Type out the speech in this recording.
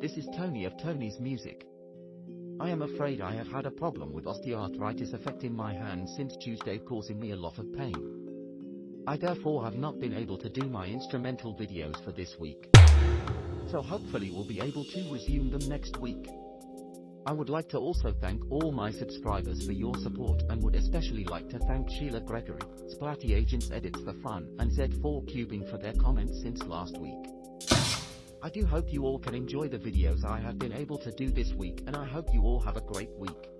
this is Tony of Tony's Music. I am afraid I have had a problem with osteoarthritis affecting my hands since Tuesday causing me a lot of pain. I therefore have not been able to do my instrumental videos for this week. So hopefully we'll be able to resume them next week. I would like to also thank all my subscribers for your support and would especially like to thank Sheila Gregory, Splatty Agents Edits for Fun and Z4 Cubing for their comments since last week. I do hope you all can enjoy the videos I have been able to do this week and I hope you all have a great week.